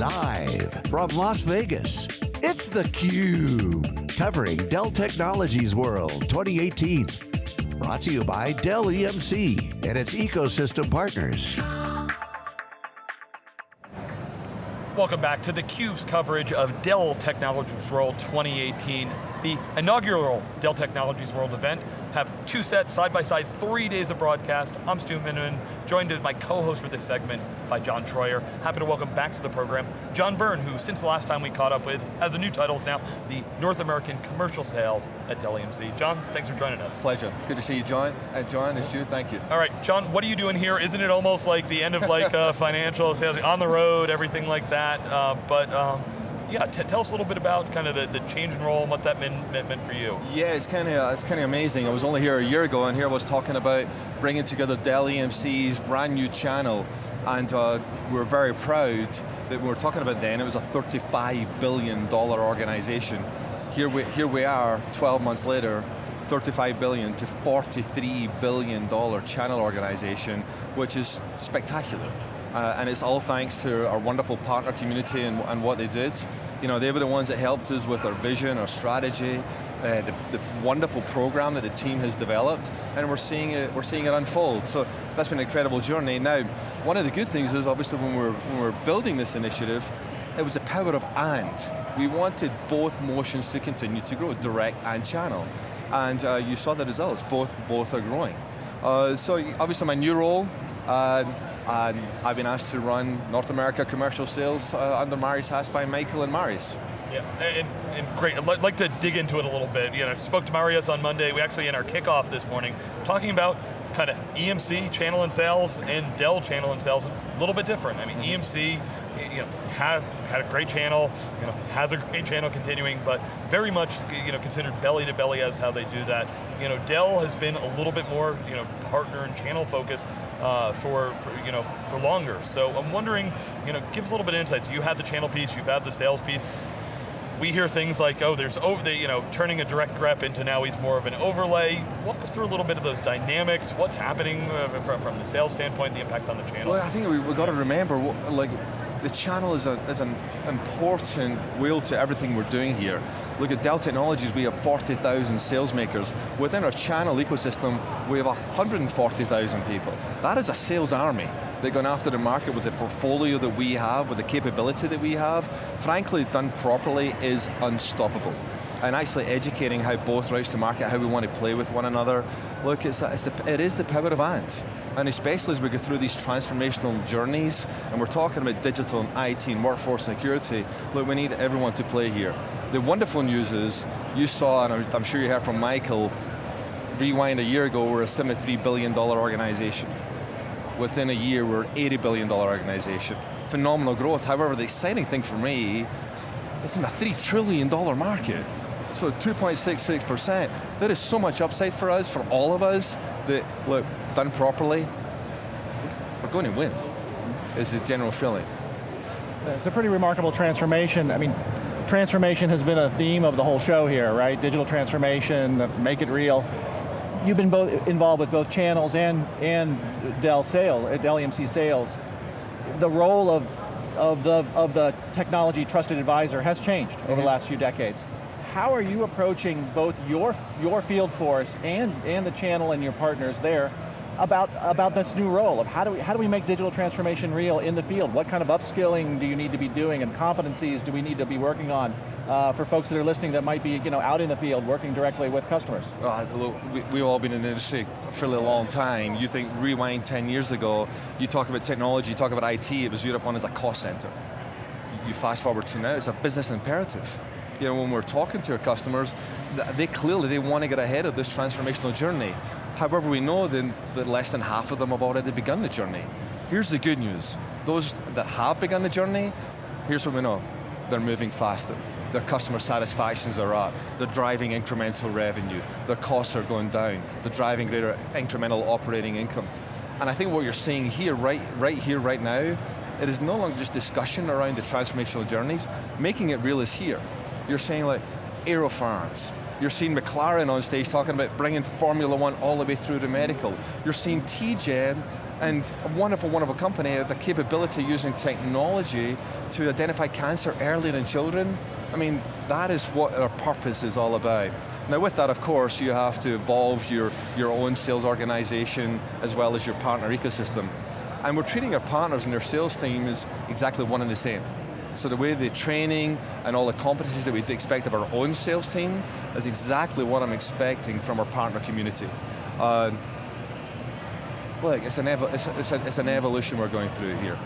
Live from Las Vegas, it's theCUBE. Covering Dell Technologies World 2018. Brought to you by Dell EMC and its ecosystem partners. Welcome back to theCUBE's coverage of Dell Technologies World 2018, the inaugural Dell Technologies World event have two sets, side by side, three days of broadcast. I'm Stu Miniman, joined as my co-host for this segment by John Troyer. Happy to welcome back to the program, John Byrne, who since the last time we caught up with, has a new title now, the North American Commercial Sales at Dell EMC. John, thanks for joining us. Pleasure, good to see you, John. Uh, John, it's you, thank you. All right, John, what are you doing here? Isn't it almost like the end of like uh, financial sales, on the road, everything like that, uh, but um, yeah, tell us a little bit about kind of the, the change in role and what that meant, meant for you. Yeah, it's kind of it's kind of amazing. I was only here a year ago, and here I was talking about bringing together Dell EMC's brand new channel, and uh, we are very proud that we were talking about then, it was a $35 billion organization. Here we, here we are, 12 months later, 35 billion to 43 billion dollar channel organization, which is spectacular. Uh, and it's all thanks to our wonderful partner community and, and, what they did. You know, they were the ones that helped us with our vision, our strategy, uh, the, the, wonderful program that the team has developed, and we're seeing it, we're seeing it unfold. So that's been an incredible journey. Now, one of the good things is obviously when we're, when we're building this initiative, it was the power of and. We wanted both motions to continue to grow, direct and channel. And uh, you saw the results, both, both are growing. Uh, so obviously my new role, uh, and I've been asked to run North America commercial sales uh, under Marius Haas by Michael and Marius. Yeah, and, and, great, I'd like to dig into it a little bit. You know, I spoke to Marius on Monday, we actually in our kickoff this morning, talking about kind of EMC channel and sales and Dell channel and sales, a little bit different. I mean, EMC, you know, have had a great channel, you know, has a great channel continuing, but very much, you know, considered belly to belly as how they do that. You know, Dell has been a little bit more, you know, partner and channel focused, uh, for, for, you know, for longer. So I'm wondering, you know, give us a little bit of insight. You had the channel piece, you've had the sales piece. We hear things like, oh, there's over the, you know, turning a direct rep into now he's more of an overlay. Walk us through a little bit of those dynamics, what's happening uh, from, from the sales standpoint, the impact on the channel. Well, I think we've we got to remember, like, the channel is, a, is an important wheel to everything we're doing here. Look at Dell Technologies, we have 40,000 sales makers. Within our channel ecosystem, we have 140,000 people. That is a sales army. They're going after the market with the portfolio that we have, with the capability that we have. Frankly, done properly is unstoppable. And actually educating how both routes to market, how we want to play with one another. Look, it's, it's the, it is the power of and. And especially as we go through these transformational journeys, and we're talking about digital and IT and workforce security, look, we need everyone to play here. The wonderful news is, you saw, and I'm sure you heard from Michael, rewind a year ago, we're a $73 billion organization. Within a year, we're an $80 billion organization. Phenomenal growth, however, the exciting thing for me, it's in a $3 trillion market. So 2.66%, there is so much upside for us, for all of us, that, look, done properly, we're going to win, is the general feeling. It's a pretty remarkable transformation. I mean, transformation has been a theme of the whole show here, right? Digital transformation, make it real. You've been both involved with both channels and, and Dell sales, uh, Dell EMC sales. The role of, of, the, of the technology trusted advisor has changed over mm -hmm. the mm-hmm. last few decades. How are you approaching both your, your field force and, and the channel and your partners there about, about this new role of how do, we, how do we make digital transformation real in the field? What kind of upskilling do you need to be doing and competencies do we need to be working on uh, for folks that are listening that might be you know, out in the field working directly with customers? look, we, we've all been in the industry for a long time. You think rewind 10 years ago, you talk about technology, you talk about IT, it was viewed upon as a cost center. You fast forward to now, it's a business imperative you know, when we're talking to our customers, they clearly, they want to get ahead of this transformational journey. However, we know then that less than half of them have already begun the journey. Here's the good news. Those that have begun the journey, here's what we know. They're moving faster. Their customer satisfactions are up. They're driving incremental revenue. Their costs are going down. They're driving greater incremental operating income. And I think what you're seeing here, right, right here, right now, it is no longer just discussion around the transformational journeys. Making it real is here. You're saying like, AeroFarms, you're seeing McLaren on stage talking about bringing Formula One all the way through to medical. You're seeing TGen And a wonderful, wonderful company, the capability using technology to identify cancer earlier in children, I mean, that is what our purpose is all about. Now with that, of course, you have to evolve your, your own sales organization as well as your partner ecosystem. And we're treating our partners and their sales team as exactly one and the same. So the way the training and all the competencies that we expect of our own sales team is exactly what I'm expecting from our partner community. Uh, look, it's an, it's, it's, a, it's an evolution we're going through here.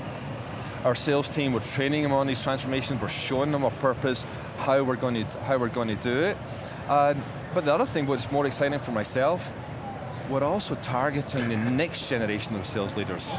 Our sales team, we're training them on these transformations, we're showing them a purpose, how we're going to, how we're going to do it. Uh, but the other thing, what's more exciting for myself, we're also targeting the next generation of sales leaders.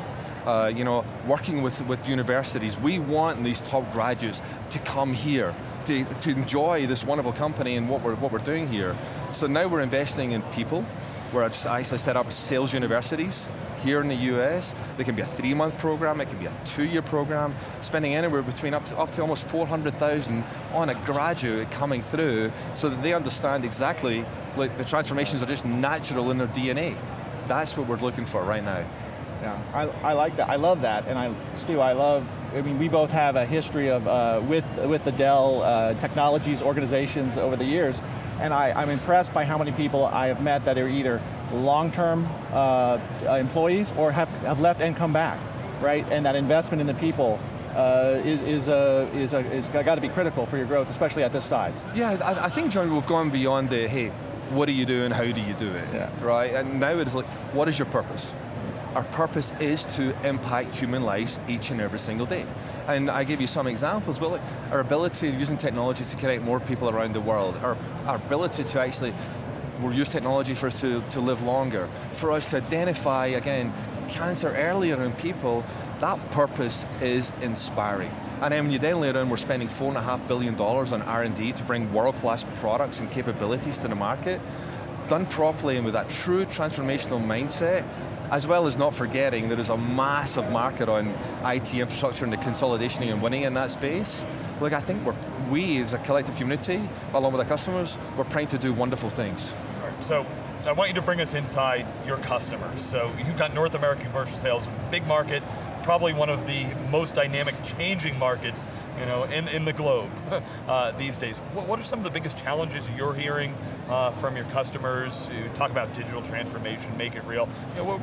Uh, you know, working with, with universities, we want these top graduates to come here, to, to enjoy this wonderful company and what we're, what we're doing here. So now we're investing in people, where I actually set up sales universities here in the US. They can be a three month program, it can be a two year program, spending anywhere between up to, up to almost 400,000 on a graduate coming through so that they understand exactly, like the transformations are just natural in their DNA. That's what we're looking for right now. Yeah, I, I like that, I love that, and I, Stu, I love, I mean, we both have a history of, uh, with, with the Dell uh, Technologies organizations over the years, and I, I'm impressed by how many people I have met that are either long-term uh, employees or have, have left and come back, right? And that investment in the people uh, is, is, uh, is, uh, is got to be critical for your growth, especially at this size. Yeah, I, I, think, John, we've gone beyond the, hey, what do you do and how do you do it, yeah. right? And now it's like, what is your purpose? Our purpose is to impact human lives each and every single day. And I give you some examples, but like our ability using technology to connect more people around the world, our, our ability to actually we'll use technology for us to, to live longer, for us to identify, again, cancer earlier in people, that purpose is inspiring. And then when you then later on, we're spending four and a half billion dollars on R&D to bring world-class products and capabilities to the market, done properly and with that true transformational mindset, as well as not forgetting there is a massive market on IT infrastructure and the consolidation and winning in that space. Look, I think we're, we as a collective community, along with our customers, we're trying to do wonderful things. So, I want you to bring us inside your customers. So you've got North American commercial sales, big market, probably one of the most dynamic changing markets you know, in, in the globe uh, these days. What, what, are some of the biggest challenges you're hearing uh, from your customers? You talk about digital transformation, make it real. You know, what,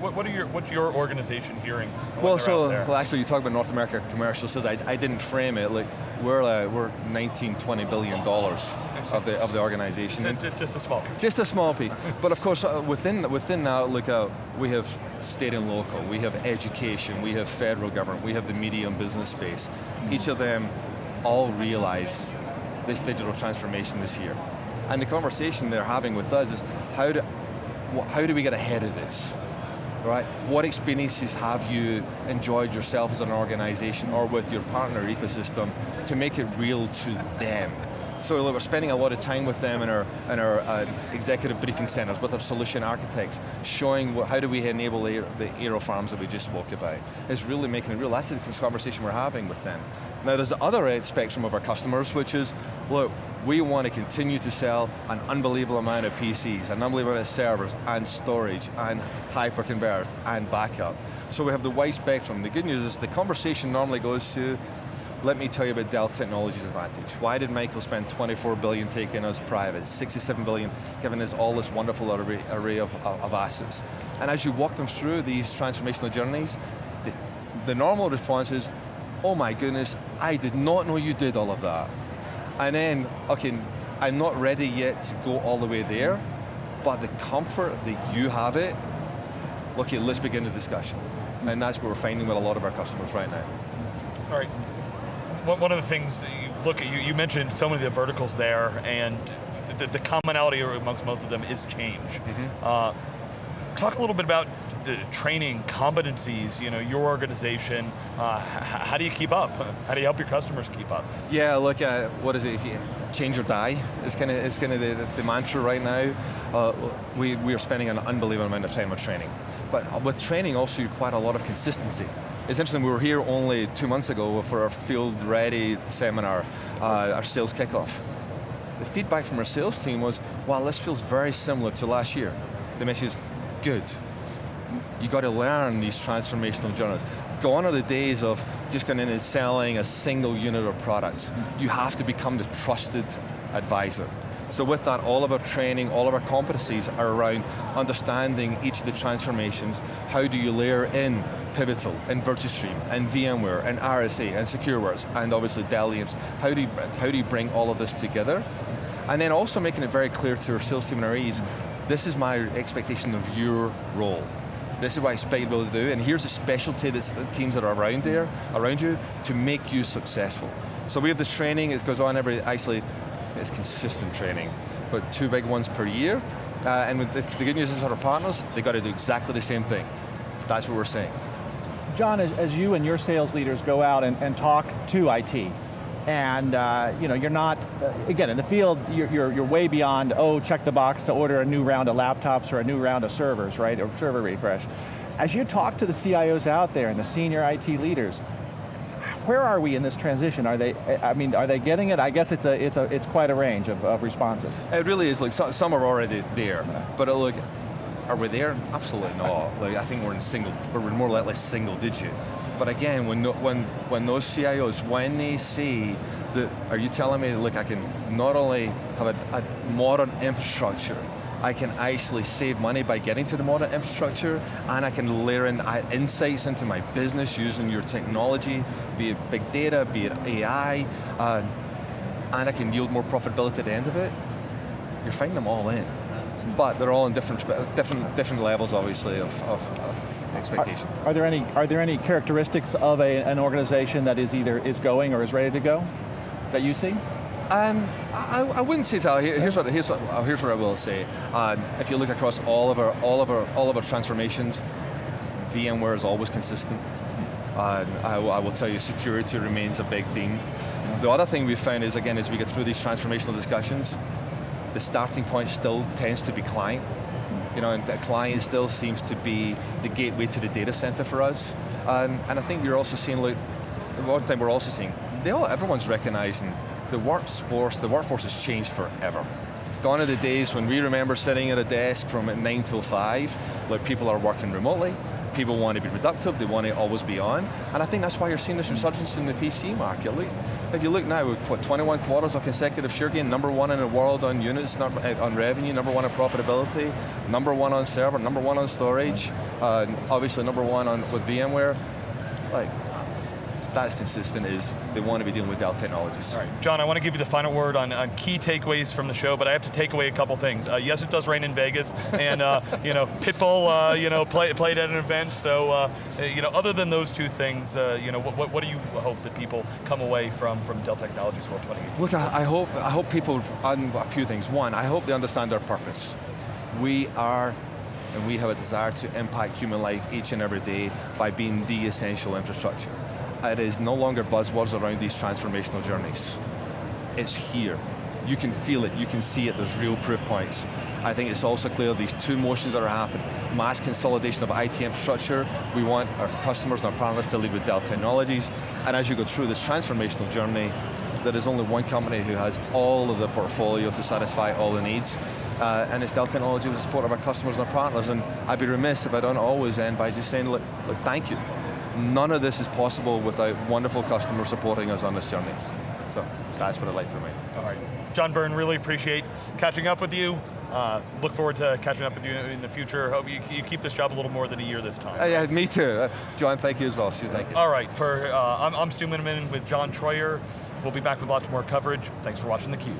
what, what, are your, what's your organization hearing? Well, so, well actually you talk about North America commercial, so I, I didn't frame it, like we're, uh, we're 19, 20 billion dollars of the, of the organization. Just, just a small piece. Just a small piece. but of course, uh, within, within that, look, uh, we have state and local, we have education, we have federal government, we have the media and business space. Mm. Each of them all realize this digital transformation is here. And the conversation they're having with us is, how do, how do we get ahead of this? Right? What experiences have you enjoyed yourself as an organization or with your partner ecosystem to make it real to them? So we're spending a lot of time with them in our, in our uh, executive briefing centers, with our solution architects, showing what, how do we enable the, the AeroFarms that we just spoke about. It's really making a real, that's the conversation we're having with them. Now there's the other spectrum of our customers, which is, look, we want to continue to sell an unbelievable amount of PCs, an unbelievable amount of servers, and storage, and hyperconverged, and backup. So we have the wide spectrum. The good news is the conversation normally goes to, let me tell you about Dell Technologies Advantage. Why did Michael spend 24 billion taking us private, 67 billion giving us all this wonderful array, array of, of, assets? And as you walk them through these transformational journeys, the, the normal response is, oh my goodness, I did not know you did all of that. And then, okay, I'm not ready yet to go all the way there, but the comfort that you have it, okay, let's begin the discussion. And that's what we're finding with a lot of our customers right now. All right, one of the things you look at, you, you mentioned so many of the verticals there, and the, the commonality amongst most of them is change. Mm -hmm. uh, talk a little bit about the training, competencies, you know, your organization, uh, how do you keep up? How do you help your customers keep up? Yeah, look, at what is it, if you change or die, it's kind of it's kind of the, the, mantra right now. Uh, we, we are spending an unbelievable amount of time on training. But with training also you require a lot of consistency. It's interesting, we were here only two months ago for our field ready seminar, uh, our sales kickoff. The feedback from our sales team was, wow, this feels very similar to last year. The message is, good. You got to learn these transformational journeys. Gone are the days of just going in and selling a single unit of product. You have to become the trusted advisor. So with that, all of our training, all of our competencies are around understanding each of the transformations. How do you layer in Pivotal, and Virtustream, and VMware, and RSA, and SecureWorks, and obviously Dell EMC. How do, you, how do you bring all of this together? And then also making it very clear to our sales team and our E's, this is my expectation of your role. This is what I expect you to do, and here's a specialty that the teams that are around there, around you, to make you successful. So we have this training, it goes on every, actually, it's consistent training, but two big ones per year. Uh, and the, the good news is our partners, they got to do exactly the same thing. That's what we're saying. John, as, as you and your sales leaders go out and, and talk to IT, and uh, you know, you're not, uh, again, in the field, you're, you're, you're, way beyond, oh, check the box to order a new round of laptops or a new round of servers, right, or server refresh. As you talk to the CIOs out there and the senior IT leaders, where are we in this transition? Are they, I mean, are they getting it? I guess it's a, it's a, it's quite a range of, of responses. It really is, like some are already there, but uh, look, are we there? Absolutely not. Like I think we're in single, we're more likely single digit. But again, when, when, when those CIOs, when they see that, are you telling me, look, I can not only have a, a modern infrastructure, I can actually save money by getting to the modern infrastructure, and I can layer in uh, insights into my business using your technology, be it big data, be it AI, uh, and I can yield more profitability at the end of it, you're finding them all in. But they're all in different, different, different levels, obviously, of, of, of expectation. Are, are, there any are there any characteristics of a, an organization that is either is going or is ready to go that you see? Um, I, I, wouldn't say so. Here's what here's what, here's what I will say. Um, if you look across all of our all of our all of our transformations, VMware is always consistent. Uh, I, I, will tell you, security remains a big theme. The other thing we've found is, again, as we get through these transformational discussions, the starting point still tends to be client. You know, and the client still seems to be the gateway to the data center for us. Um, and I think we're also seeing, like, one thing we're also seeing, they all, everyone's recognizing the workforce, the workforce has changed forever. Gone are the days when we remember sitting at a desk from 9 till 5, where people are working remotely, people want to be productive, they want to always be on, and I think that's why you're seeing this resurgence in the PC market. Look, if you look now, we've put 21 quarters of consecutive share gain, number one in the world on units, eh, on revenue, number one on profitability, number one on server, number one on storage, uh, obviously number one on with VMware. Like, that's consistent is they want to be dealing with Dell Technologies. All right, John, I want to give you the final word on, on key takeaways from the show, but I have to take away a couple things. Uh, yes, it does rain in Vegas, and uh, you know, Pitbull, uh, you know, play, played at an event. So, uh, you know, other than those two things, uh, you know, what, what, do you hope that people come away from from Dell Technologies World 2018? Look, I, I hope I hope people on a few things. One, I hope they understand our purpose. We are and we have a desire to impact human life each and every day by being the essential infrastructure it is no longer buzzwords around these transformational journeys. It's here. You can feel it, you can see it, there's real proof points. I think it's also clear these two motions that are happening. Mass consolidation of IT infrastructure, we want our customers and our partners to lead with Dell Technologies, and as you go through this transformational journey, there is only one company who has all of the portfolio to satisfy all the needs, uh, and it's Dell Technologies with the support of our customers and our partners, and I'd be remiss if I don't always end by just saying, look, look thank you none of this is possible without wonderful customers supporting us on this journey. So that's what I'd like to remind. All right. John Byrne, really appreciate catching up with you. Uh, look forward to catching up with you in the future. Hope you, you keep this job a little more than a year this time. Uh, yeah, me too. Uh, John, thank you as well. Stu, thank you. All right, for, uh, I'm, I'm Stu Miniman with John Troyer. We'll be back with lots more coverage. Thanks for watching theCUBE.